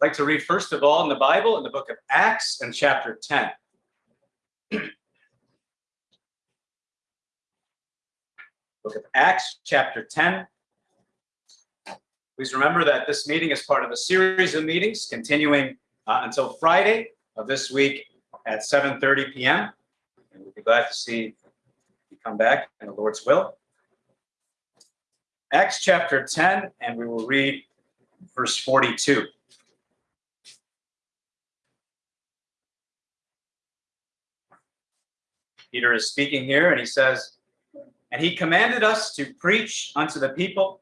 I'd like to read first of all in the Bible, in the book of Acts and chapter 10. book of Acts, chapter 10. Please remember that this meeting is part of a series of meetings continuing uh, until Friday of this week at 7.30 p.m. And we'll be glad to see you come back in the Lord's will. Acts chapter 10, and we will read verse 42. Peter is speaking here, and he says, And he commanded us to preach unto the people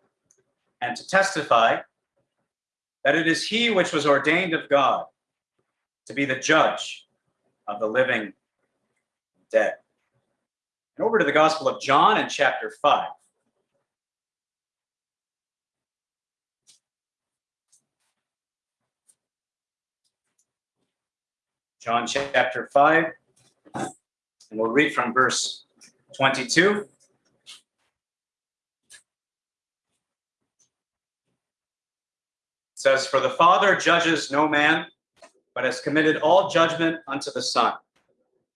and to testify that it is he which was ordained of God to be the judge of the living and dead. And over to the Gospel of John in chapter 5. John chapter 5, and we'll read from verse 22. It says, For the Father judges no man, but has committed all judgment unto the Son,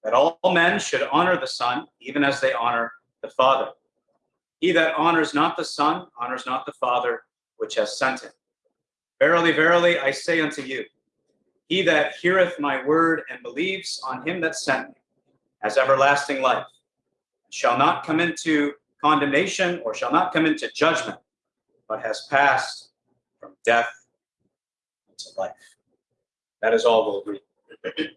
that all men should honor the Son, even as they honor the Father. He that honors not the Son honors not the Father which has sent him. Verily, verily, I say unto you, he that heareth my word and believes on him that sent me has everlasting life, shall not come into condemnation or shall not come into judgment, but has passed from death into life. That is all we'll read.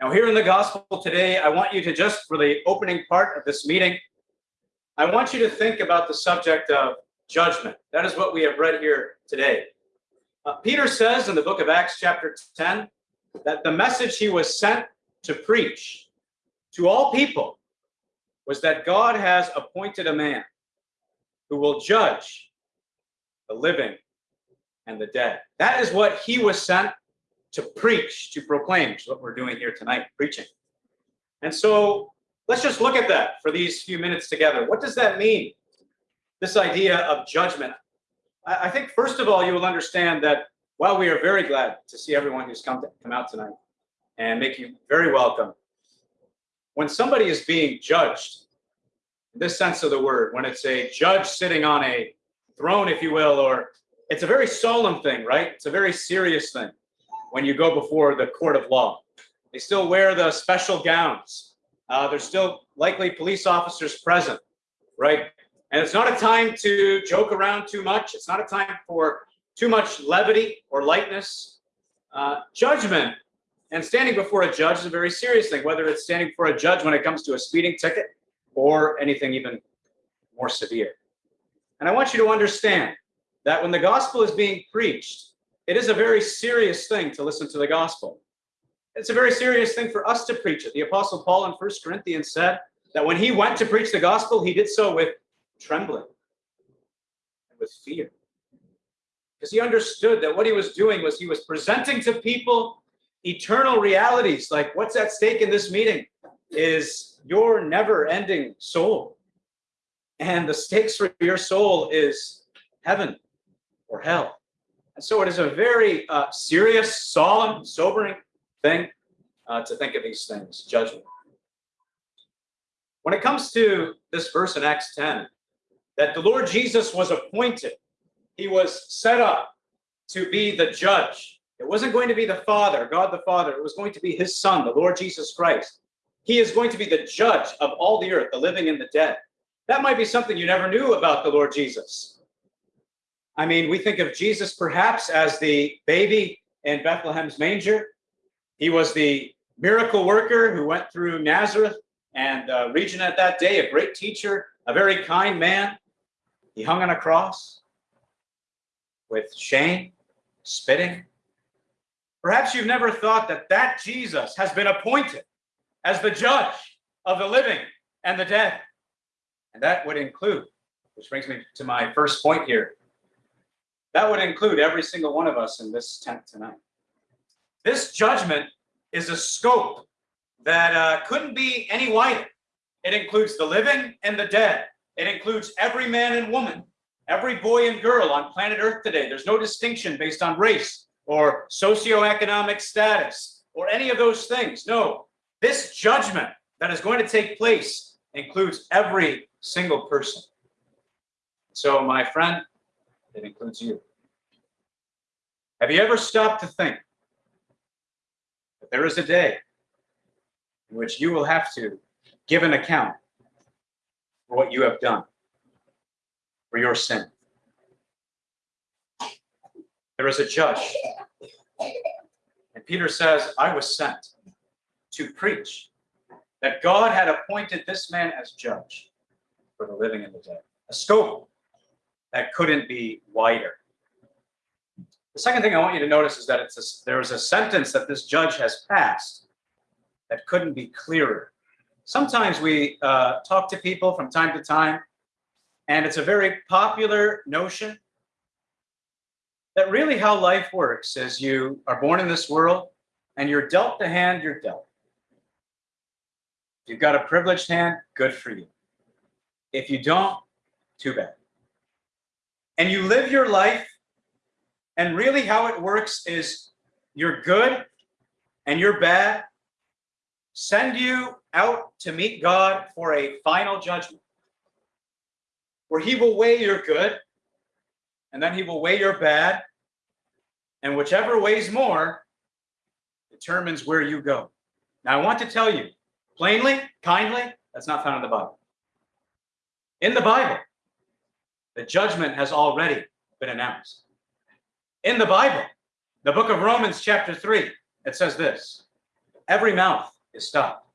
now, here in the gospel today, I want you to just, for the opening part of this meeting, I want you to think about the subject of judgment. That is what we have read here today. Uh, Peter says in the book of Acts, chapter 10, that the message he was sent to preach to all people was that God has appointed a man who will judge the living and the dead. That is what he was sent to preach, to proclaim, which is what we're doing here tonight, preaching. And so let's just look at that for these few minutes together. What does that mean? This idea of judgment. I think, first of all, you will understand that while we are very glad to see everyone who's come, to, come out tonight and make you very welcome, when somebody is being judged, in this sense of the word, when it's a judge sitting on a throne, if you will, or it's a very solemn thing, right? It's a very serious thing when you go before the court of law. They still wear the special gowns. Uh, there's still likely police officers present, right? And it's not a time to joke around too much. It's not a time for too much levity or lightness. Uh, judgment and standing before a judge is a very serious thing, whether it's standing before a judge when it comes to a speeding ticket or anything even more severe. And I want you to understand that when the gospel is being preached, it is a very serious thing to listen to the gospel. It's a very serious thing for us to preach it. The Apostle Paul in First Corinthians said that when he went to preach the gospel, he did so with trembling and with fear. Because he understood that what he was doing was he was presenting to people eternal realities. Like what's at stake in this meeting is your never ending soul. And the stakes for your soul is heaven or hell. And so it is a very uh, serious, solemn, sobering thing uh, to think of these things, judgment. When it comes to this verse in Acts 10, that the Lord Jesus was appointed, he was set up to be the judge. It wasn't going to be the Father, God the Father, it was going to be his Son, the Lord Jesus Christ. He is going to be the judge of all the earth, the living and the dead. That might be something you never knew about the Lord Jesus. I mean, we think of Jesus perhaps as the baby in Bethlehem's manger. He was the miracle worker who went through Nazareth and uh, region at that day, a great teacher, a very kind man. He hung on a cross with shame, spitting. Perhaps you've never thought that that Jesus has been appointed as the judge of the living and the dead. And that would include, which brings me to my first point here, that would include every single one of us in this tent tonight. This judgment is a scope that uh, couldn't be any wider. It includes the living and the dead. It includes every man and woman, every boy and girl on planet Earth today. There's no distinction based on race, or socioeconomic status or any of those things. No, this judgment that is going to take place includes every single person. So, my friend, it includes you. Have you ever stopped to think that there is a day in which you will have to give an account for what you have done, for your sin? There is a judge. And Peter says, I was sent to preach that God had appointed this man as judge for the living and the dead. A scope that couldn't be wider. The second thing I want you to notice is that it's a, there is a sentence that this judge has passed that couldn't be clearer. Sometimes we uh, talk to people from time to time, and it's a very popular notion that really how life works is you are born in this world and you're dealt the hand you're dealt. You've got a privileged hand, good for you. If you don't, too bad. And you live your life, and really how it works is you're good and you're bad, send you out to meet God for a final judgment where He will weigh your good and then He will weigh your bad. And whichever weighs more determines where you go. Now, I want to tell you plainly, kindly, that's not found in the Bible. In the Bible, the judgment has already been announced. In the Bible, the book of Romans, chapter 3, it says this every mouth is stopped.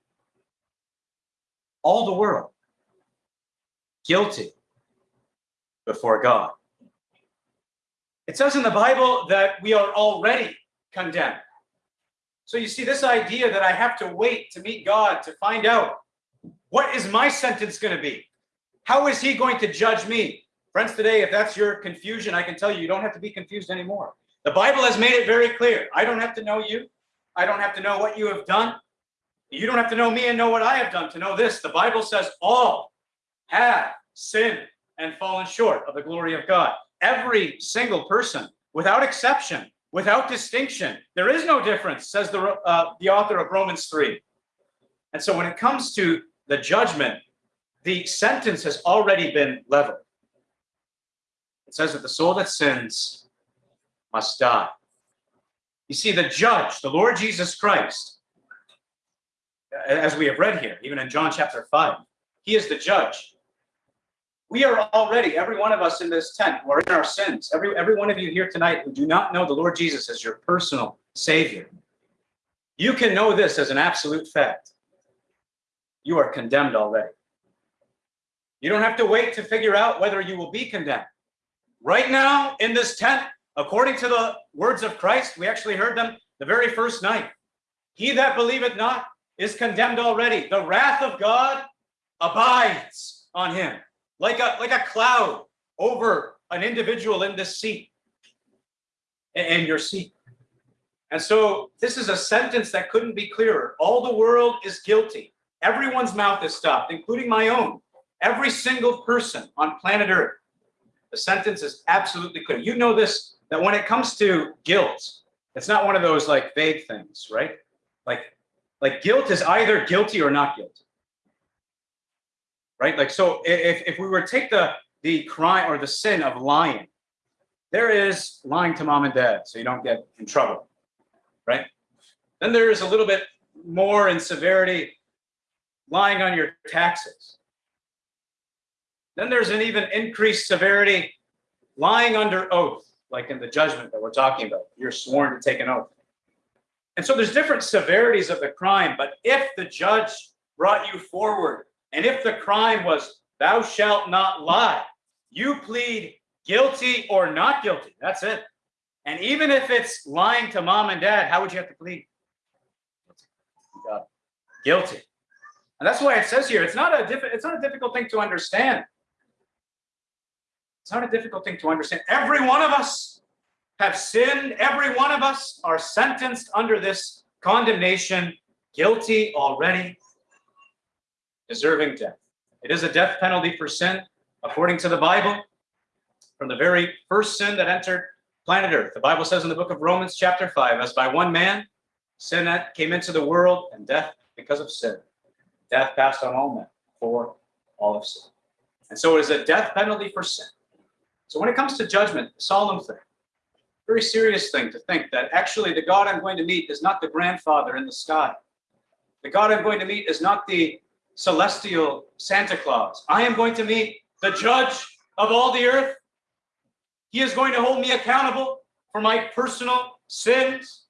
All the world guilty before God. It says in the Bible that we are already condemned. So you see, this idea that I have to wait to meet God to find out what is my sentence going to be? How is He going to judge me? Friends, today, if that's your confusion, I can tell you, you don't have to be confused anymore. The Bible has made it very clear. I don't have to know you. I don't have to know what you have done. You don't have to know me and know what I have done to know this. The Bible says all have sinned and fallen short of the glory of God. Every single person, without exception, without distinction, there is no difference, says the, uh, the author of Romans 3. And so when it comes to the judgment, the sentence has already been leveled. It says that the soul that sins must die. You see, the judge, the Lord Jesus Christ, as we have read here, even in John chapter 5, he is the judge. We are already, every one of us in this tent, who are in our sins, every, every one of you here tonight who do not know the Lord Jesus as your personal Savior, you can know this as an absolute fact. You are condemned already. You don't have to wait to figure out whether you will be condemned. Right now, in this tent, according to the words of Christ, we actually heard them the very first night. He that believeth not is condemned already. The wrath of God abides on him like a like a cloud over an individual in this seat in your seat. And so this is a sentence that couldn't be clearer. All the world is guilty. Everyone's mouth is stopped, including my own. Every single person on planet Earth. The sentence is absolutely clear. You know this that when it comes to guilt, it's not one of those like vague things, right? Like like guilt is either guilty or not guilty right? Like, so if, if we were to take the, the crime or the sin of lying, there is lying to mom and dad so you don't get in trouble, right? Then there is a little bit more in severity lying on your taxes. Then there's an even increased severity lying under oath, like in the judgment that we're talking about. You're sworn to take an oath. And so there's different severities of the crime, but if the judge brought you forward and if the crime was, thou shalt not lie, you plead guilty or not guilty. That's it. And even if it's lying to mom and dad, how would you have to plead? Guilty. And that's why it says here, it's not a it's not a difficult thing to understand. It's not a difficult thing to understand. Every one of us have sinned. Every one of us are sentenced under this condemnation, guilty already deserving death. It is a death penalty for sin, according to the Bible. From the very first sin that entered planet Earth. The Bible says in the book of Romans, chapter 5, as by one man, sin came into the world, and death because of sin. Death passed on all men for all of sin. And so it is a death penalty for sin. So when it comes to judgment, a solemn thing, very serious thing to think that actually the God I'm going to meet is not the grandfather in the sky. The God I'm going to meet is not the celestial Santa Claus. I am going to meet the judge of all the earth. He is going to hold me accountable for my personal sins.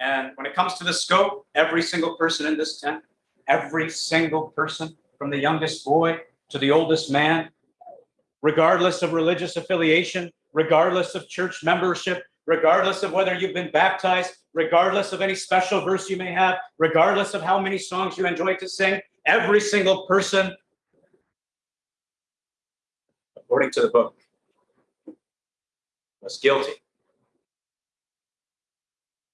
And when it comes to the scope, every single person in this tent, every single person, from the youngest boy to the oldest man, regardless of religious affiliation, regardless of church membership, regardless of whether you've been baptized, regardless of any special verse you may have, regardless of how many songs you enjoy to sing, every single person, according to the book, was guilty.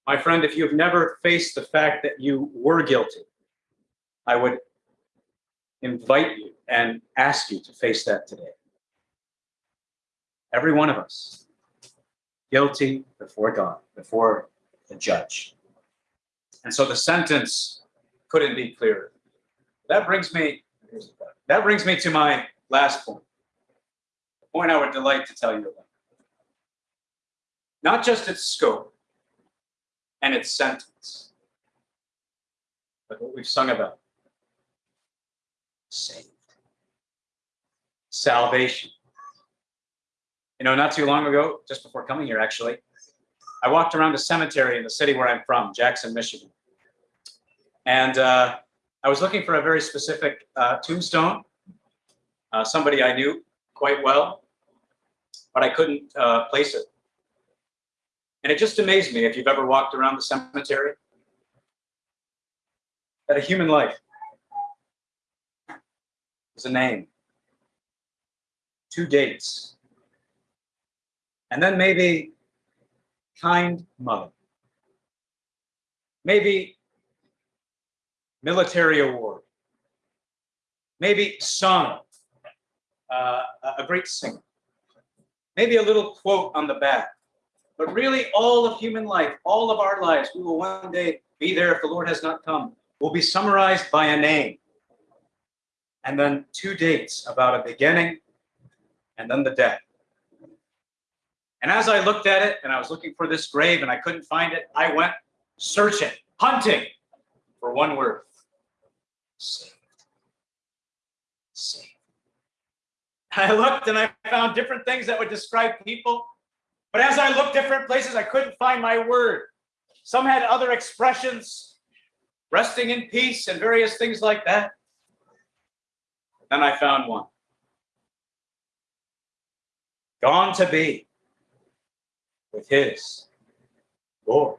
My friend, if you've never faced the fact that you were guilty, I would invite you and ask you to face that today. Every one of us, guilty before God, before the judge. And so the sentence couldn't be clearer. That brings me that brings me to my last point. The point I would delight to tell you about. Not just its scope and its sentence, but what we've sung about. Saved. Salvation. You know, not too long ago, just before coming here, actually, I walked around a cemetery in the city where I'm from, Jackson, Michigan. And uh, I was looking for a very specific uh, tombstone, uh, somebody I knew quite well, but I couldn't uh, place it. And it just amazed me if you've ever walked around the cemetery that a human life is a name, two dates, and then maybe kind mother. Maybe military award. Maybe son, uh, a great singer. Maybe a little quote on the back. But really, all of human life, all of our lives, we will one day be there if the Lord has not come, will be summarized by a name. And then two dates about a beginning and then the death. And as I looked at it and I was looking for this grave and I couldn't find it, I went searching, hunting for one word saved. Saved. I looked and I found different things that would describe people. But as I looked different places, I couldn't find my word. Some had other expressions, resting in peace and various things like that. Then I found one. Gone to be with his Lord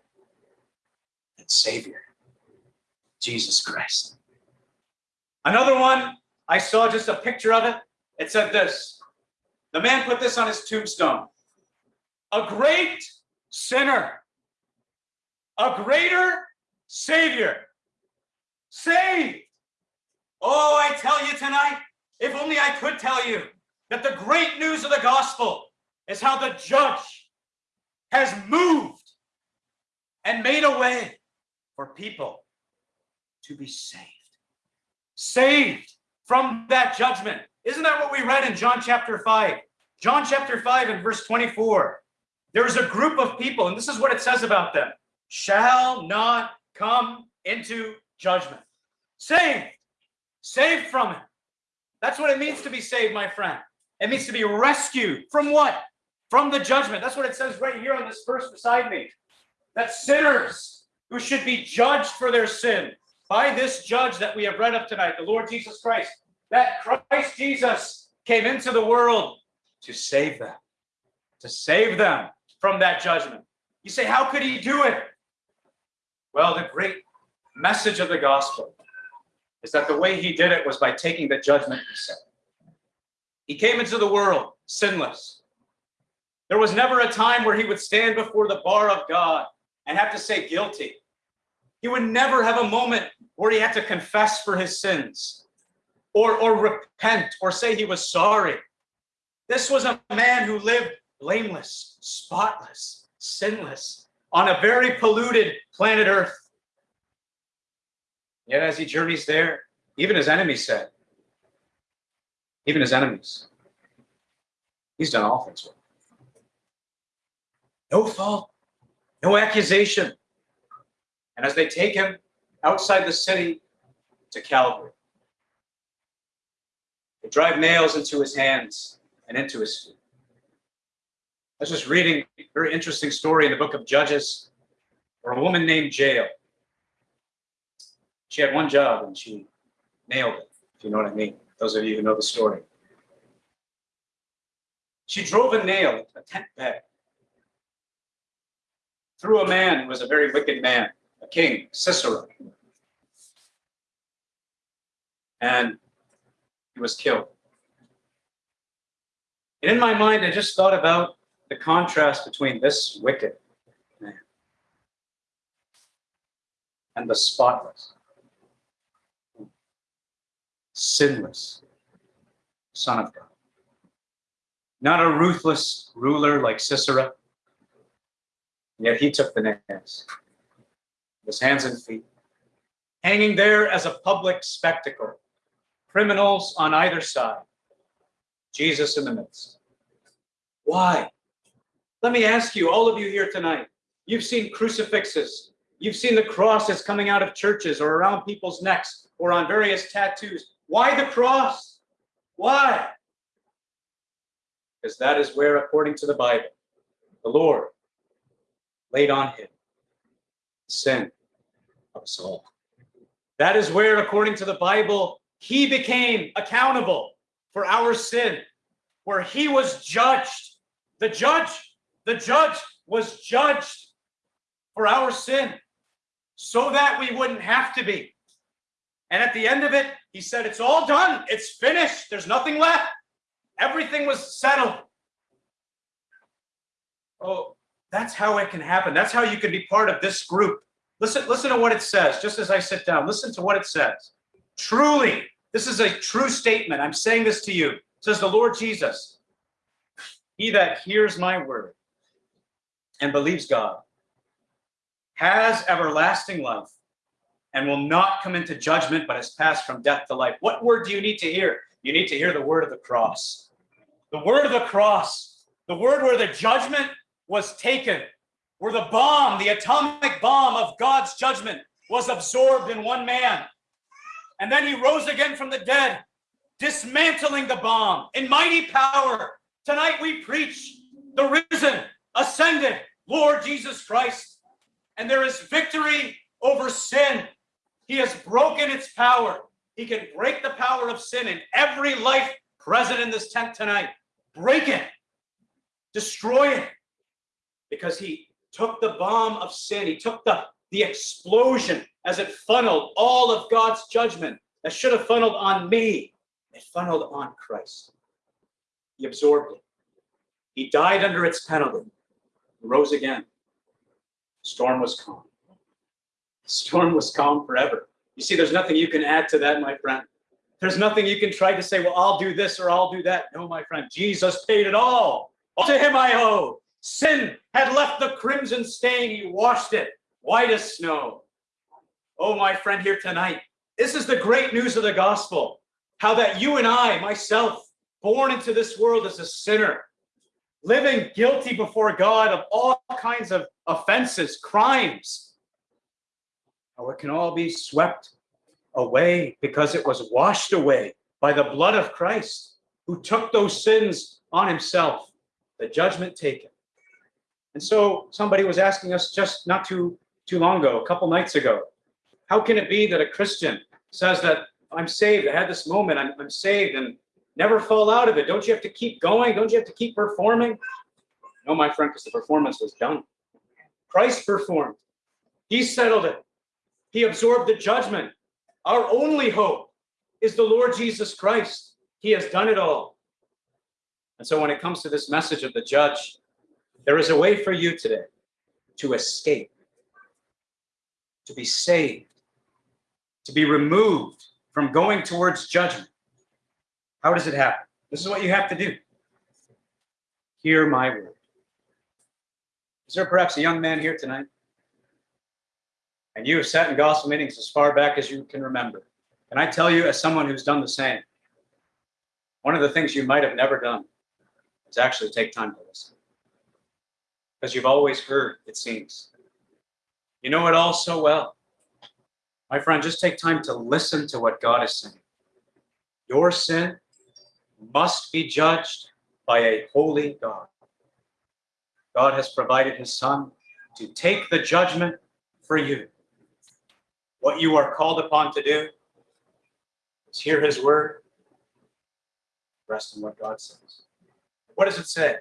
and Savior, Jesus Christ. Another one, I saw just a picture of it. It said this The man put this on his tombstone a great sinner, a greater Savior, saved. Oh, I tell you tonight, if only I could tell you that the great news of the gospel is how the judge has moved and made a way for people to be saved. Saved from that judgment. Isn't that what we read in John chapter 5? John chapter 5 and verse 24. There is a group of people, and this is what it says about them shall not come into judgment. Saved. Saved from it. That's what it means to be saved, my friend. It means to be rescued from what? From the judgment. That's what it says right here on this verse beside me. That sinners who should be judged for their sin by this judge that we have read of tonight, the Lord Jesus Christ, that Christ Jesus came into the world to save them, to save them from that judgment. You say, how could he do it? Well, the great message of the gospel is that the way he did it was by taking the judgment himself. He came into the world sinless, there was never a time where he would stand before the bar of God and have to say guilty. He would never have a moment where he had to confess for his sins or, or repent or say he was sorry. This was a man who lived blameless, spotless, sinless, on a very polluted planet Earth. Yet as he journeys there, even his enemies said, even his enemies, he's done all things well. No fault, no accusation. And as they take him outside the city to Calvary, they drive nails into his hands and into his feet. I was just reading a very interesting story in the book of Judges where a woman named Jael. She had one job and she nailed it, if you know what I mean. Those of you who know the story. She drove a nail a tent peg through a man who was a very wicked man, a king, Sisera. And he was killed. And in my mind, I just thought about the contrast between this wicked man and the spotless, sinless Son of God. Not a ruthless ruler like Sisera, yet he took the nails, his hands and feet, hanging there as a public spectacle, criminals on either side, Jesus in the midst. Why? Let me ask you, all of you here tonight, you've seen crucifixes, you've seen the crosses coming out of churches or around people's necks or on various tattoos. Why the cross? Why? Because that is where, according to the Bible, the Lord laid on him sin of us all. That is where, according to the Bible, he became accountable for our sin, where he was judged. The judge, the judge was judged for our sin so that we wouldn't have to be. And at the end of it, he said, It's all done. It's finished. There's nothing left. Everything was settled. Oh, that's how it can happen. That's how you can be part of this group. Listen, listen to what it says, just as I sit down. Listen to what it says. Truly, this is a true statement. I'm saying this to you. Says the Lord Jesus, he that hears my word and believes God has everlasting life and will not come into judgment, but has passed from death to life. What word do you need to hear? You need to hear the word of the cross. The word of the cross, the word where the judgment was taken, where the bomb, the atomic bomb of God's judgment was absorbed in one man. And then he rose again from the dead, dismantling the bomb in mighty power. Tonight we preach the risen, ascended Lord Jesus Christ. And there is victory over sin. He has broken its power. He can break the power of sin in every life present in this tent tonight. Break it, destroy it, because he took the bomb of sin, he took the, the explosion as it funneled all of God's judgment that should have funneled on me. It funneled on Christ. He absorbed it. He died under its penalty, rose again. Storm was calm. Storm was calm forever. You see, there's nothing you can add to that, my friend. There's nothing you can try to say, well, I'll do this or I'll do that. No, my friend, Jesus paid it all. all to him I owe. Sin had left the crimson stain. He washed it white as snow. Oh, my friend here tonight, this is the great news of the gospel. How that you and I, myself, born into this world as a sinner, living guilty before God of all kinds of offenses, crimes, how it can all be swept away because it was washed away by the blood of Christ, who took those sins on himself, the judgment taken. And so somebody was asking us just not too too long ago, a couple nights ago, how can it be that a Christian says that I'm saved, I had this moment, I'm, I'm saved, and never fall out of it? Don't you have to keep going? Don't you have to keep performing? No, my friend, because the performance was done. Christ performed. He settled it. He absorbed the judgment. Our only hope is the Lord Jesus Christ. He has done it all. And so when it comes to this message of the judge, there is a way for you today to escape, to be saved, to be removed from going towards judgment. How does it happen? This is what you have to do. Hear my word. Is there perhaps a young man here tonight? And you have sat in gospel meetings as far back as you can remember. And I tell you, as someone who's done the same, one of the things you might have never done is actually take time to listen. Because you've always heard, it seems. You know it all so well. My friend, just take time to listen to what God is saying. Your sin must be judged by a holy God. God has provided his son to take the judgment for you. What you are called upon to do is hear his word, rest in what God says. What does it say?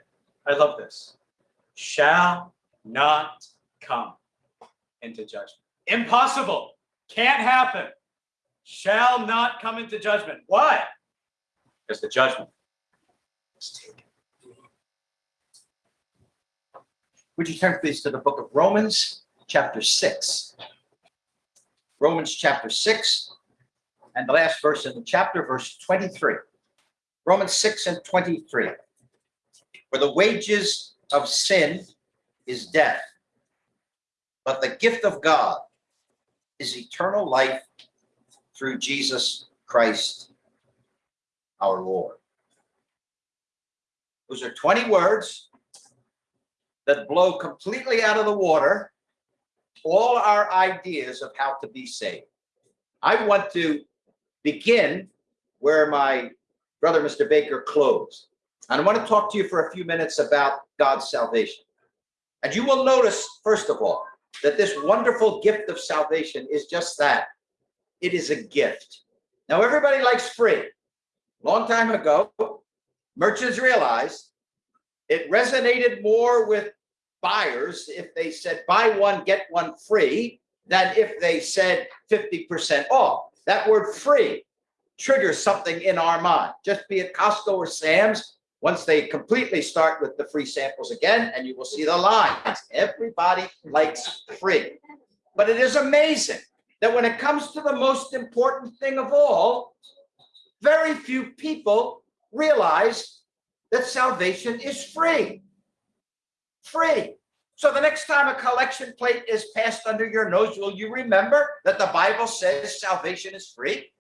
I love this. Shall not come into judgment. Impossible. Can't happen. Shall not come into judgment. Why? Because the judgment is taken. Would you turn please to the book of Romans, chapter 6? Romans chapter 6, and the last verse in the chapter, verse 23. Romans 6 and 23. For the wages of sin is death, but the gift of God is eternal life through Jesus Christ our Lord. Those are 20 words that blow completely out of the water all our ideas of how to be saved. I want to begin where my brother, Mr. Baker, closed. And I want to talk to you for a few minutes about God's salvation. And you will notice, first of all, that this wonderful gift of salvation is just that. It is a gift. Now, everybody likes free. Long time ago, merchants realized it resonated more with buyers if they said buy one, get one free than if they said 50% off. That word free triggers something in our mind. Just be it Costco or Sam's, once they completely start with the free samples again, and you will see the lines. Everybody likes free. But it is amazing that when it comes to the most important thing of all, very few people realize that salvation is free. Free. So the next time a collection plate is passed under your nose, will you remember that the Bible says salvation is free?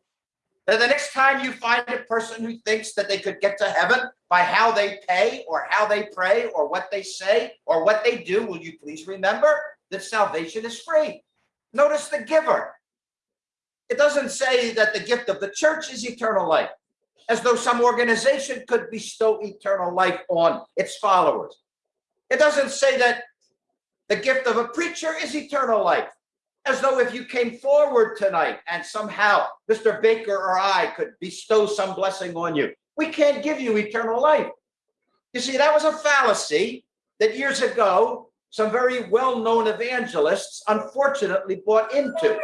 That the next time you find a person who thinks that they could get to heaven by how they pay or how they pray or what they say or what they do, will you please remember that salvation is free? Notice the giver. It doesn't say that the gift of the church is eternal life, as though some organization could bestow eternal life on its followers. It doesn't say that the gift of a preacher is eternal life, as though if you came forward tonight and somehow Mr. Baker or I could bestow some blessing on you. We can't give you eternal life. You see, that was a fallacy that years ago, some very well-known evangelists unfortunately bought into.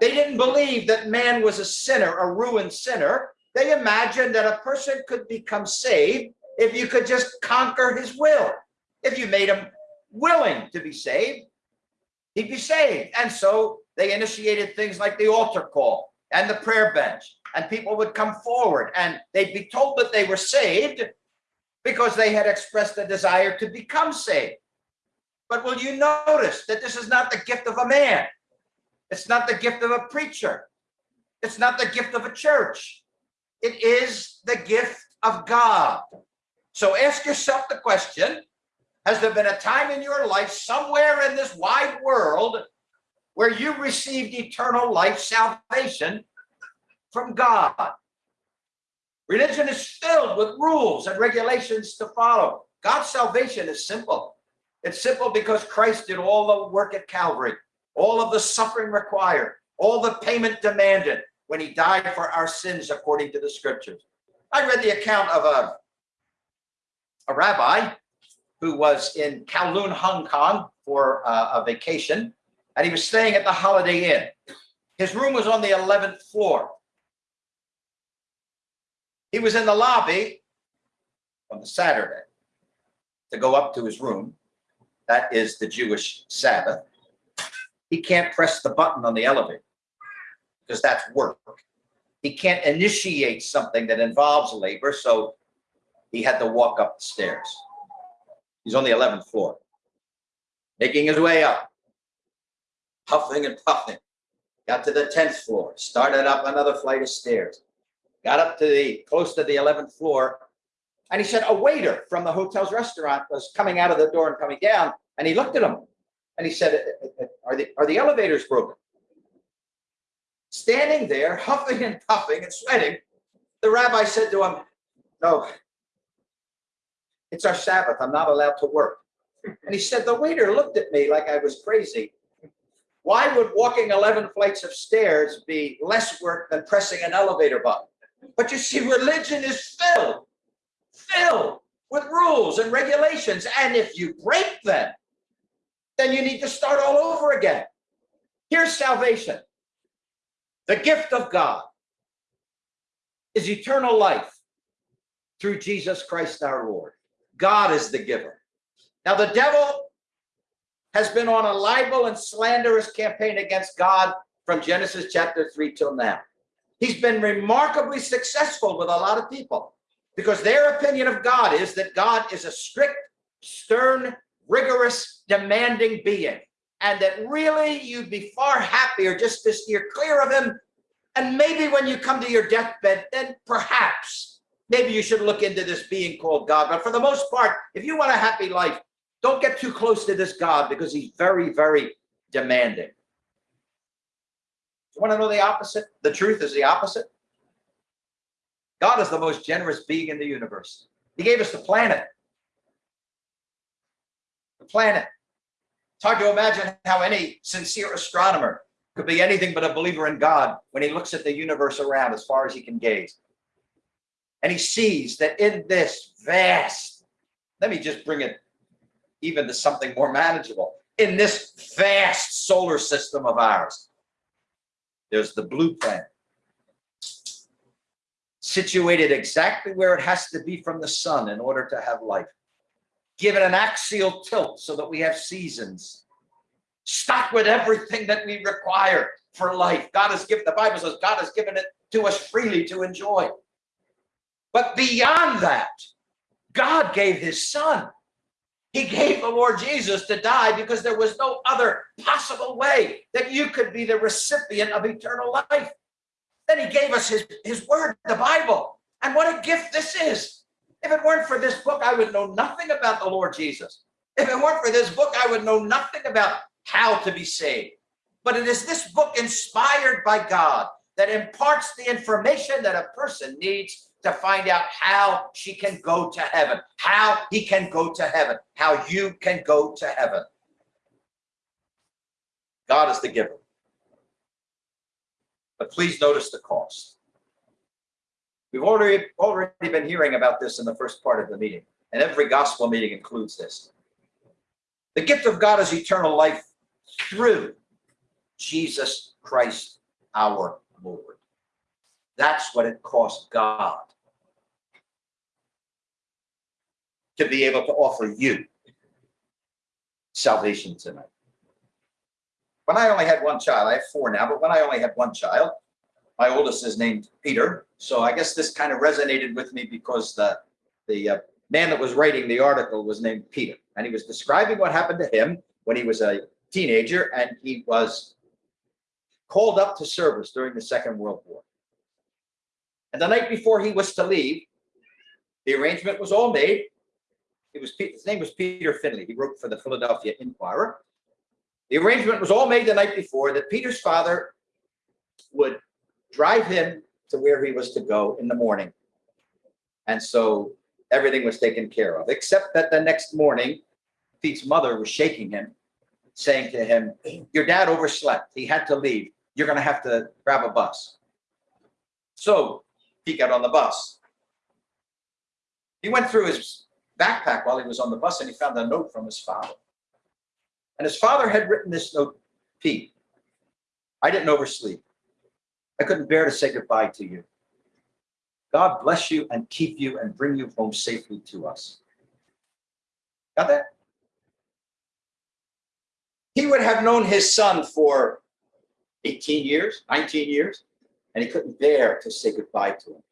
They didn't believe that man was a sinner, a ruined sinner. They imagined that a person could become saved if you could just conquer his will. If you made him willing to be saved, he'd be saved. And so they initiated things like the altar call and the prayer bench. And people would come forward and they'd be told that they were saved because they had expressed a desire to become saved. But will you notice that this is not the gift of a man? It's not the gift of a preacher. It's not the gift of a church. It is the gift of God. So ask yourself the question, has there been a time in your life somewhere in this wide world where you received eternal life salvation from God? Religion is filled with rules and regulations to follow. God's salvation is simple. It's simple because Christ did all the work at Calvary, all of the suffering required, all the payment demanded when he died for our sins according to the scriptures. I read the account of a, a rabbi who was in Kowloon, Hong Kong for a vacation, and he was staying at the Holiday Inn. His room was on the 11th floor. He was in the lobby on the Saturday to go up to his room. That is the Jewish Sabbath. He can't press the button on the elevator because that's work. He can't initiate something that involves labor, so he had to walk up the stairs. He's on the 11th floor. making his way up, puffing and puffing. Got to the tenth floor, started up another flight of stairs, got up to the close to the eleventh floor, and he said a waiter from the hotel's restaurant was coming out of the door and coming down, and he looked at him, and he said, "Uh, "Are the are the elevators broken?" Standing there, huffing and puffing and sweating, the rabbi said to him, "No, it's our Sabbath. I'm not allowed to work." And he said, the waiter looked at me like I was crazy. Why would walking 11 flights of stairs be less work than pressing an elevator button? But you see, religion is filled, filled with rules and regulations. And if you break them, then you need to start all over again. Here's salvation. The gift of God is eternal life through Jesus Christ our Lord. God is the giver. Now, the devil has been on a libel and slanderous campaign against God from Genesis chapter 3 till now. He's been remarkably successful with a lot of people because their opinion of God is that God is a strict, stern, rigorous, demanding being, and that really you'd be far happier just to steer clear of him. And maybe when you come to your deathbed, then perhaps maybe you should look into this being called God. But for the most part, if you want a happy life, don't get too close to this God because he's very, very demanding. You want to know the opposite? The truth is the opposite. God is the most generous being in the universe. He gave us the planet. The planet. It's hard to imagine how any sincere astronomer could be anything but a believer in God when he looks at the universe around as far as he can gaze. And he sees that in this vast, let me just bring it even to something more manageable. In this vast solar system of ours, there's the blue planet, situated exactly where it has to be from the sun in order to have life. Given an axial tilt so that we have seasons, stocked with everything that we require for life. God has given, the Bible says God has given it to us freely to enjoy. But beyond that, God gave his son he gave the Lord Jesus to die because there was no other possible way that you could be the recipient of eternal life. Then he gave us his, his word, the Bible. And what a gift this is. If it weren't for this book, I would know nothing about the Lord Jesus. If it weren't for this book, I would know nothing about how to be saved. But it is this book inspired by God that imparts the information that a person needs to find out how she can go to heaven, how he can go to heaven, how you can go to heaven. God is the giver. But please notice the cost. We've already, already been hearing about this in the first part of the meeting, and every gospel meeting includes this. The gift of God is eternal life through Jesus Christ our Lord. That's what it cost God to be able to offer you salvation tonight. When I only had one child, I have four now, but when I only had one child, my oldest is named Peter. So I guess this kind of resonated with me because the, the uh, man that was writing the article was named Peter. And he was describing what happened to him when he was a teenager and he was called up to service during the Second World War. And the night before he was to leave, the arrangement was all made it was his name was Peter Finley. He wrote for the Philadelphia Inquirer. The arrangement was all made the night before that Peter's father would drive him to where he was to go in the morning. And so everything was taken care of, except that the next morning, Pete's mother was shaking him, saying to him, Your dad overslept. He had to leave. You're going to have to grab a bus. So he got on the bus. He went through his backpack while he was on the bus and he found a note from his father. And his father had written this note, Pete, I didn't oversleep. I couldn't bear to say goodbye to you. God bless you and keep you and bring you home safely to us. Got that? He would have known his son for 18 years, 19 years, and he couldn't bear to say goodbye to him.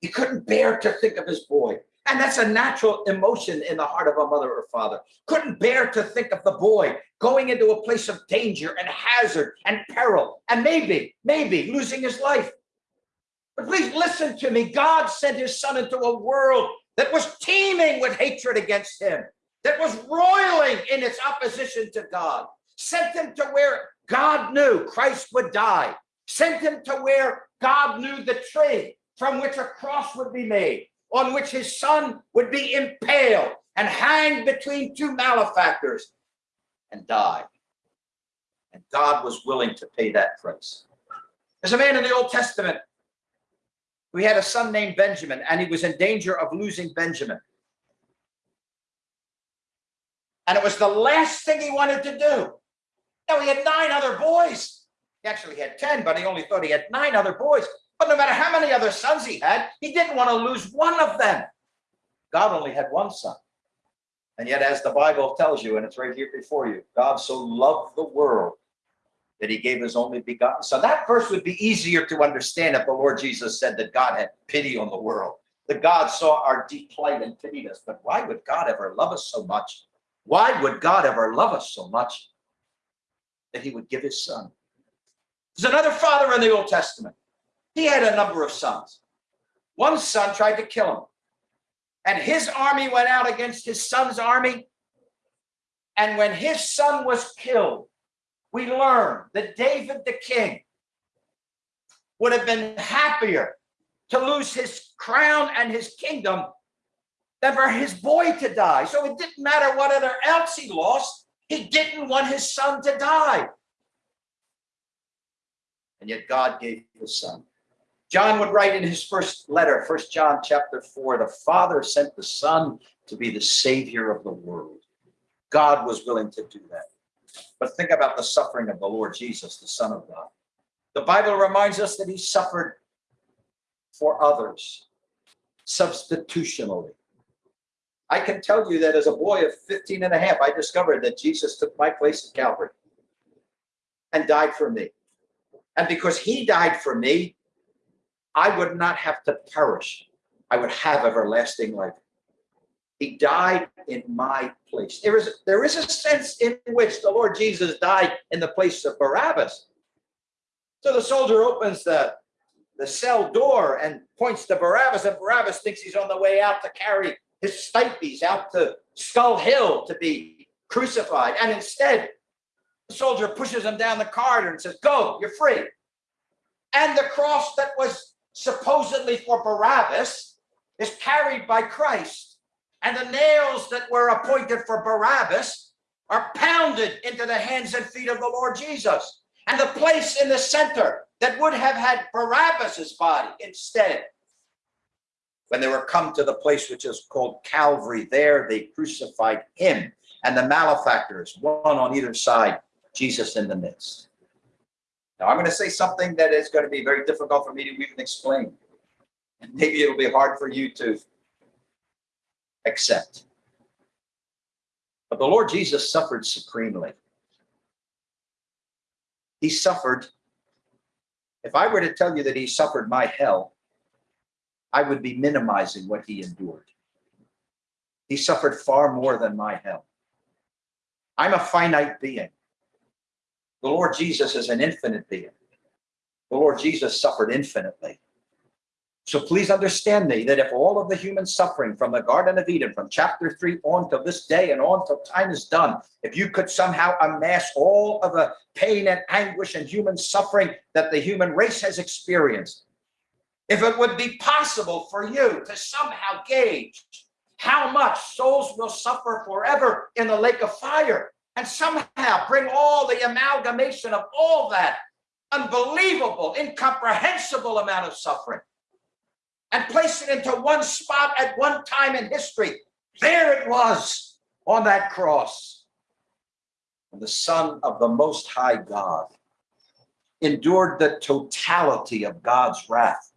He couldn't bear to think of his boy. And that's a natural emotion in the heart of a mother or father. Couldn't bear to think of the boy going into a place of danger and hazard and peril and maybe, maybe losing his life. But please listen to me. God sent his son into a world that was teeming with hatred against him, that was roiling in its opposition to God, sent him to where God knew Christ would die, sent him to where God knew the tree from which a cross would be made, on which his son would be impaled and hanged between two malefactors and die. And God was willing to pay that price. There's a man in the Old Testament we had a son named Benjamin, and he was in danger of losing Benjamin. And it was the last thing he wanted to do. Now, he had nine other boys. He actually had 10, but he only thought he had nine other boys. But no matter how many other sons he had, he didn't want to lose one of them. God only had one son. And yet, as the Bible tells you, and it's right here before you, God so loved the world that he gave his only begotten son. That verse would be easier to understand if the Lord Jesus said that God had pity on the world, that God saw our deep plight and pitied us. But why would God ever love us so much? Why would God ever love us so much that he would give his son? There's another father in the Old Testament. He had a number of sons. One son tried to kill him. And his army went out against his son's army. And when his son was killed, we learn that David the king would have been happier to lose his crown and his kingdom than for his boy to die. So it didn't matter what other else he lost. He didn't want his son to die. And yet God gave his son. John would write in his first letter, First John chapter 4, the Father sent the Son to be the Savior of the world. God was willing to do that. But think about the suffering of the Lord Jesus, the Son of God. The Bible reminds us that he suffered for others substitutionally. I can tell you that as a boy of 15 and a half, I discovered that Jesus took my place at Calvary and died for me. And because he died for me, I would not have to perish. I would have everlasting life. He died in my place. There is, there is a sense in which the Lord Jesus died in the place of Barabbas. So the soldier opens the, the cell door and points to Barabbas, and Barabbas thinks he's on the way out to carry his stipes out to Skull Hill to be crucified. And instead, the soldier pushes him down the corridor and says, Go, you're free. And the cross that was supposedly for Barabbas is carried by Christ and the nails that were appointed for Barabbas are pounded into the hands and feet of the Lord Jesus. And the place in the center that would have had Barabbas's body instead, when they were come to the place which is called Calvary, there they crucified him and the malefactors, one on either side, Jesus in the midst. Now, I'm going to say something that is going to be very difficult for me to even explain. And maybe it'll be hard for you to accept. But the Lord Jesus suffered supremely. He suffered. If I were to tell you that he suffered my hell, I would be minimizing what he endured. He suffered far more than my hell. I'm a finite being. The Lord Jesus is an infinite being. The Lord Jesus suffered infinitely. So please understand me that if all of the human suffering from the Garden of Eden, from chapter 3 on to this day and on till time is done, if you could somehow amass all of the pain and anguish and human suffering that the human race has experienced, if it would be possible for you to somehow gauge how much souls will suffer forever in the lake of fire, and somehow bring all the amalgamation of all that unbelievable, incomprehensible amount of suffering and place it into one spot at one time in history. There it was on that cross. And the Son of the Most High God endured the totality of God's wrath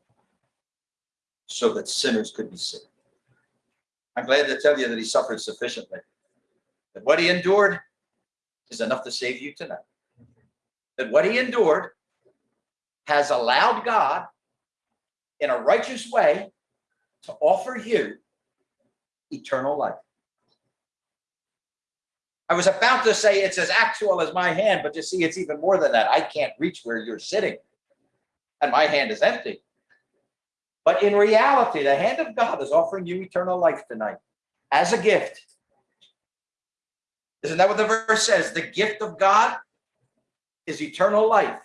so that sinners could be saved. I'm glad to tell you that he suffered sufficiently. That what he endured is enough to save you tonight. That what he endured has allowed God in a righteous way to offer you eternal life. I was about to say it's as actual as my hand, but you see, it's even more than that. I can't reach where you're sitting, and my hand is empty. But in reality, the hand of God is offering you eternal life tonight as a gift. Isn't that what the verse says? The gift of God is eternal life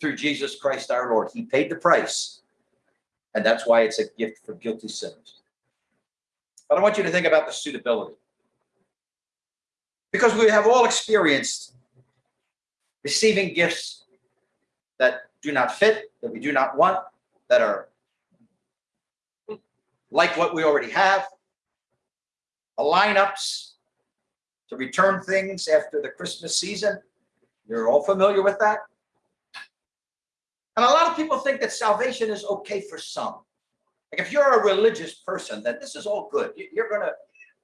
through Jesus Christ our Lord. He paid the price, and that's why it's a gift for guilty sinners. But I want you to think about the suitability. Because we have all experienced receiving gifts that do not fit, that we do not want, that are like what we already have, the lineups to return things after the Christmas season. You're all familiar with that. And a lot of people think that salvation is okay for some. Like if you're a religious person, then this is all good. You- You're gonna,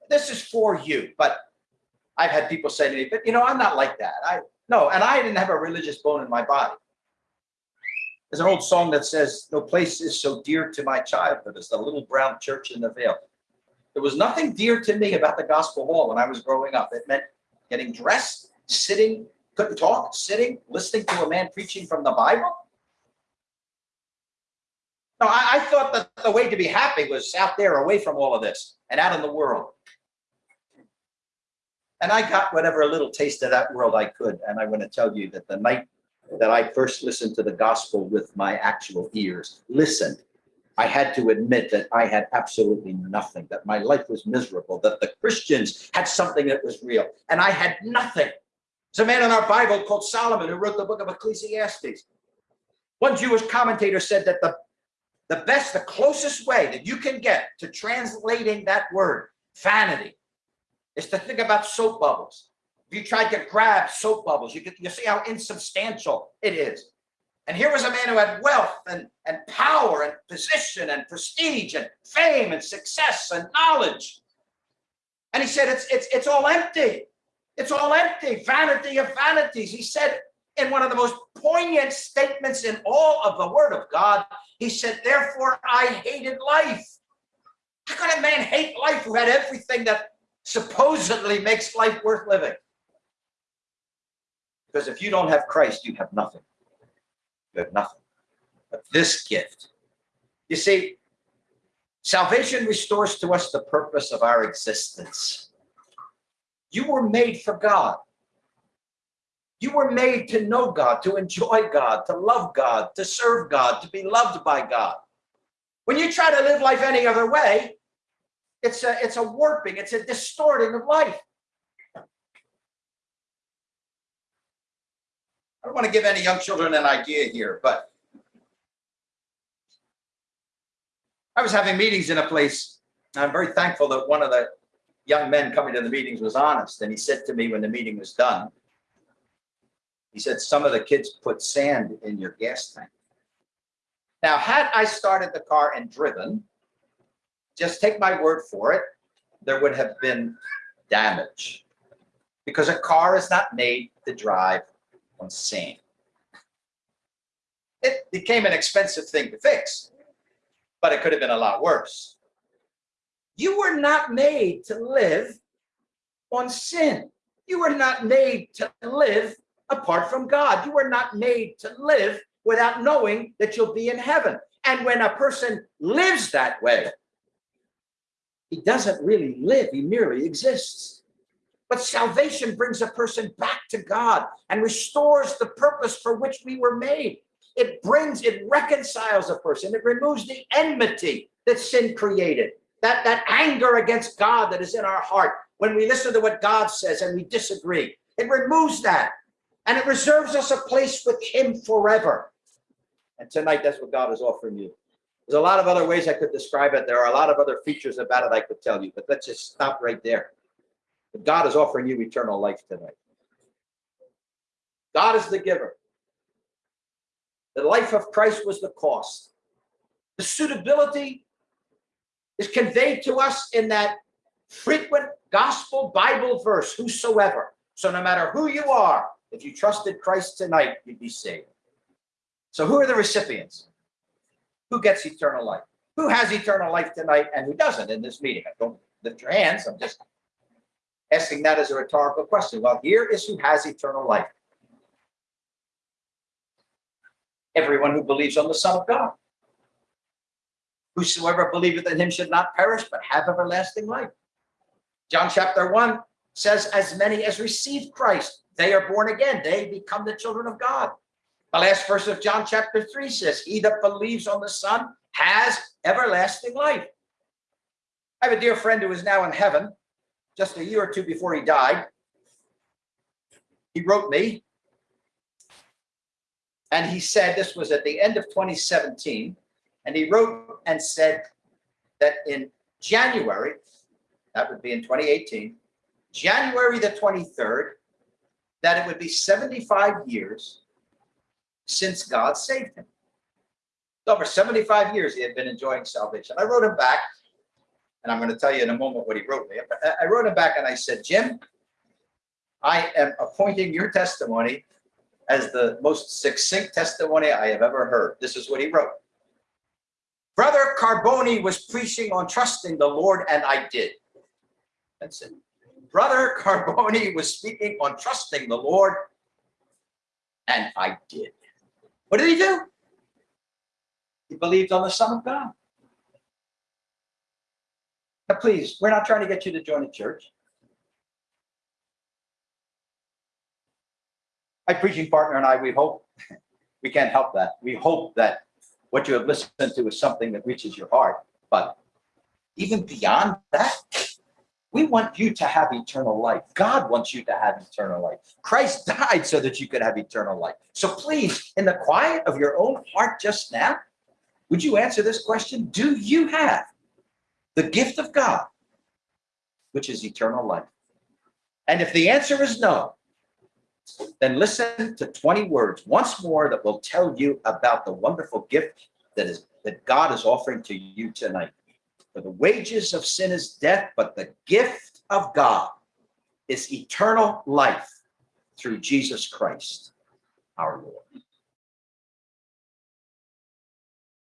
this is for you. But I've had people say to me, but you know, I'm not like that. I no, and I didn't have a religious bone in my body. There's an old song that says, No place is so dear to my childhood as the little brown church in the vale. There was nothing dear to me about the gospel hall when I was growing up. It meant getting dressed, sitting, couldn't talk, sitting, listening to a man preaching from the Bible. No, I, I thought that the way to be happy was out there away from all of this and out in the world. And I got whatever little taste of that world I could. And I want to tell you that the night that I first listened to the gospel with my actual ears, listened, I had to admit that I had absolutely nothing, that my life was miserable, that the Christians had something that was real, and I had nothing. There's a man in our Bible called Solomon who wrote the book of Ecclesiastes. One Jewish commentator said that the, the best, the closest way that you can get to translating that word, vanity, is to think about soap bubbles. If you tried to grab soap bubbles, you could you see how insubstantial it is. And here was a man who had wealth and, and power and position and prestige and fame and success and knowledge. And he said, it's, it's, it's all empty. It's all empty. Vanity of vanities. He said in one of the most poignant statements in all of the word of God, he said, therefore I hated life. How could a man hate life who had everything that supposedly makes life worth living? Because if you don't have Christ, you have nothing. You have nothing. But this gift, you see, salvation restores to us the purpose of our existence. You were made for God. You were made to know God, to enjoy God, to love God, to serve God, to be loved by God. When you try to live life any other way, it's a, it's a warping, it's a distorting of life. I don't want to give any young children an idea here, but I was having meetings in a place. I'm very thankful that one of the young men coming to the meetings was honest. And he said to me when the meeting was done, he said, some of the kids put sand in your gas tank. Now, had I started the car and driven, just take my word for it, there would have been damage. Because a car is not made to drive on sand. It became an expensive thing to fix, but it could have been a lot worse. You were not made to live on sin. You were not made to live apart from God. You were not made to live without knowing that you'll be in heaven. And when a person lives that way, he doesn't really live, he merely exists. But salvation brings a person back to God and restores the purpose for which we were made. It brings, it reconciles a person. It removes the enmity that sin created, that, that anger against God that is in our heart when we listen to what God says and we disagree. It removes that and it reserves us a place with him forever. And tonight, that's what God is offering you. There's a lot of other ways I could describe it. There are a lot of other features about it I could tell you, but let's just stop right there. But God is offering you eternal life tonight. God is the giver. The life of Christ was the cost. The suitability is conveyed to us in that frequent gospel Bible verse, whosoever. So no matter who you are, if you trusted Christ tonight, you'd be saved. So who are the recipients? Who gets eternal life? Who has eternal life tonight and who doesn't in this meeting? I don't lift your hands. I'm just asking that as a rhetorical question. Well, here is who has eternal life. Everyone who believes on the Son of God. Whosoever believeth in him should not perish, but have everlasting life. John chapter 1 says, As many as receive Christ, they are born again. They become the children of God. The last verse of John chapter 3 says, He that believes on the Son has everlasting life. I have a dear friend who is now in heaven, just a year or two before he died. He wrote me, and he said, this was at the end of 2017, and he wrote and said that in January, that would be in 2018, January the 23rd, that it would be 75 years since God saved him. Over 75 years he had been enjoying salvation. I wrote him back, and I'm going to tell you in a moment what he wrote me. I- wrote him back and I said, Jim, I am appointing your testimony as the most succinct testimony I have ever heard. This is what he wrote. Brother Carboni was preaching on trusting the Lord, and I did. That's it. Brother Carboni was speaking on trusting the Lord, and I did. What did he do? He believed on the Son of God. Now, please, we're not trying to get you to join a church. My preaching partner and I, we hope, we can't help that. We hope that what you have listened to is something that reaches your heart. But even beyond that, we want you to have eternal life. God wants you to have eternal life. Christ died so that you could have eternal life. So please, in the quiet of your own heart just now, would you answer this question? Do you have the gift of God, which is eternal life? And if the answer is no, then listen to 20 words once more that will tell you about the wonderful gift that is that God is offering to you tonight. For the wages of sin is death, but the gift of God is eternal life through Jesus Christ, our Lord.